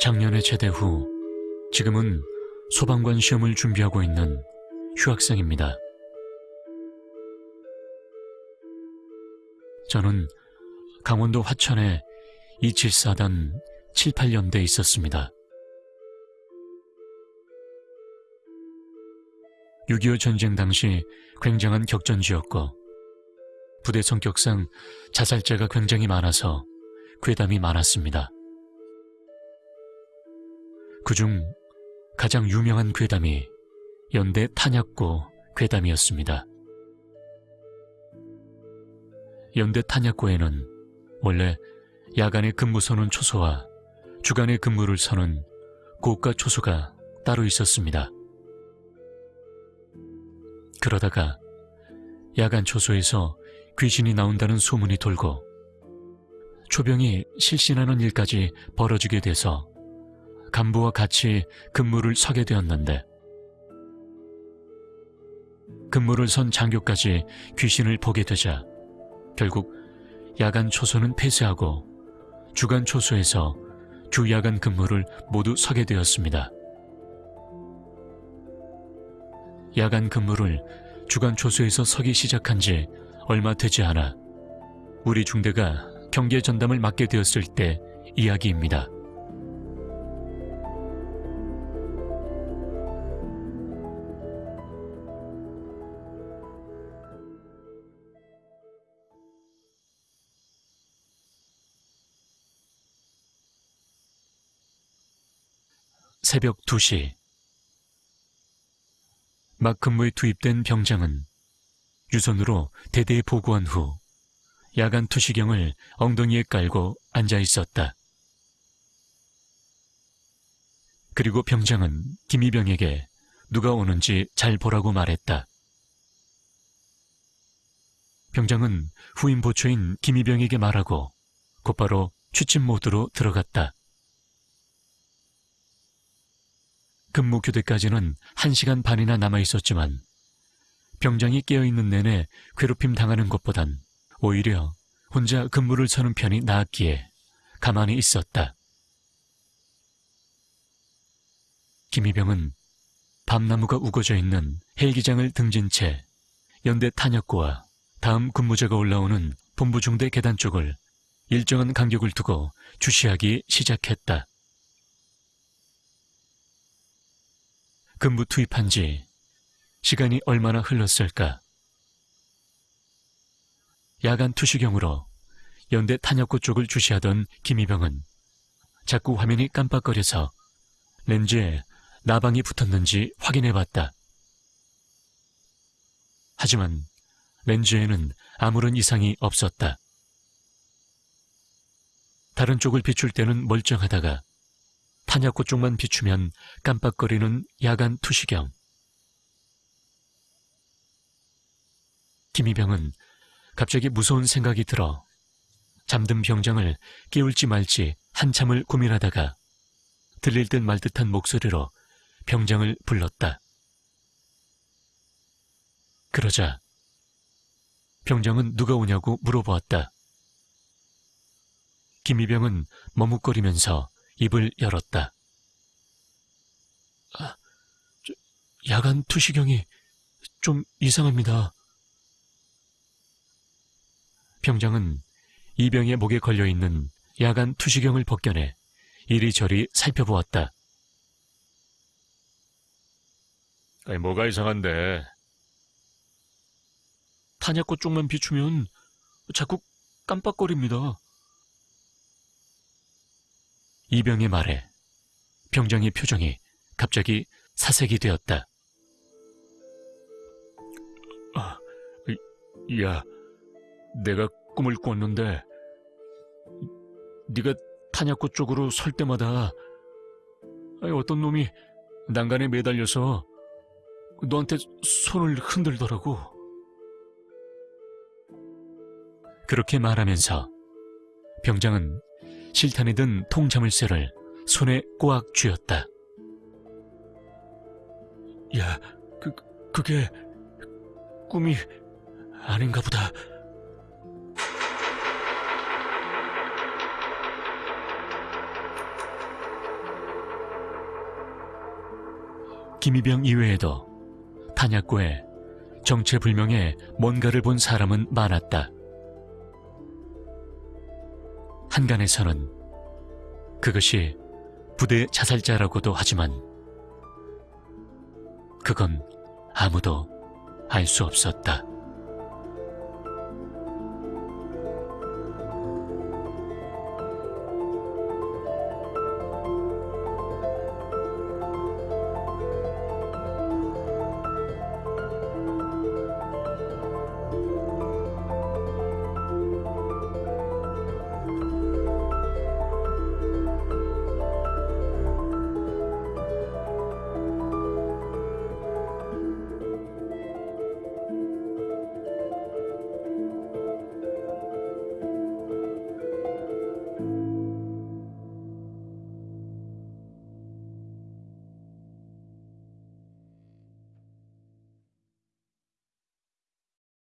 작년에 제대 후 지금은 소방관 시험을 준비하고 있는 휴학생입니다. 저는 강원도 화천에 274단 78연대에 있었습니다. 6.25 전쟁 당시 굉장한 격전지였고 부대 성격상 자살자가 굉장히 많아서 괴담이 많았습니다. 그중 가장 유명한 괴담이 연대 탄약고 괴담이었습니다. 연대 탄약고에는 원래 야간에 근무 서는 초소와 주간에 근무를 서는 고가 초소가 따로 있었습니다. 그러다가 야간 초소에서 귀신이 나온다는 소문이 돌고 초병이 실신하는 일까지 벌어지게 돼서 간부와 같이 근무를 서게 되었는데 근무를 선 장교까지 귀신을 보게 되자 결국 야간 초소는 폐쇄하고 주간 초소에서 주 야간 근무를 모두 서게 되었습니다. 야간 근무를 주간 초소에서 서기 시작한 지 얼마 되지 않아 우리 중대가 경계 전담을 맡게 되었을 때 이야기입니다. 새벽 2시 막 근무에 투입된 병장은 유선으로 대대에 보고한 후 야간 투시경을 엉덩이에 깔고 앉아 있었다. 그리고 병장은 김희병에게 누가 오는지 잘 보라고 말했다. 병장은 후임 보초인 김희병에게 말하고 곧바로 취침 모드로 들어갔다. 근무 교대까지는 한시간 반이나 남아 있었지만 병장이 깨어있는 내내 괴롭힘 당하는 것보단 오히려 혼자 근무를 서는 편이 나았기에 가만히 있었다. 김희병은 밤나무가 우거져 있는 헬기장을 등진 채 연대 탄약고와 다음 근무자가 올라오는 본부 중대 계단 쪽을 일정한 간격을 두고 주시하기 시작했다. 근무 투입한 지 시간이 얼마나 흘렀을까? 야간 투시경으로 연대 탄약고 쪽을 주시하던 김희병은 자꾸 화면이 깜빡거려서 렌즈에 나방이 붙었는지 확인해 봤다. 하지만 렌즈에는 아무런 이상이 없었다. 다른 쪽을 비출 때는 멀쩡하다가 탄약고 쪽만 비추면 깜빡거리는 야간 투시경. 김희병은 갑자기 무서운 생각이 들어 잠든 병장을 깨울지 말지 한참을 고민하다가 들릴 듯 말 듯한 목소리로 병장을 불렀다. 그러자 병장은 누가 오냐고 물어보았다. 김희병은 머뭇거리면서 입을 열었다. 아, 야간 투시경이 좀 이상합니다. 병장은 이병의 목에 걸려있는 야간 투시경을 벗겨내 이리저리 살펴보았다. 아니, 뭐가 이상한데? 탄약고 쪽만 비추면 자꾸 깜빡거립니다. 이병의 말에 병장의 표정이 갑자기 사색이 되었다. 아, 야, 내가 꿈을 꿨는데 네가 탄약고 쪽으로 설 때마다 어떤 놈이 난간에 매달려서 너한테 손을 흔들더라고. 그렇게 말하면서 병장은 실탄에 든 통자물쇠를 손에 꼬악 쥐었다. 야, 그, 그게 꿈이 아닌가 보다. 김희병 이외에도 탄약고에 정체불명의 뭔가를 본 사람은 많았다. 한간에서는 그것이 부대 자살자라고도 하지만 그건 아무도 알 수 없었다.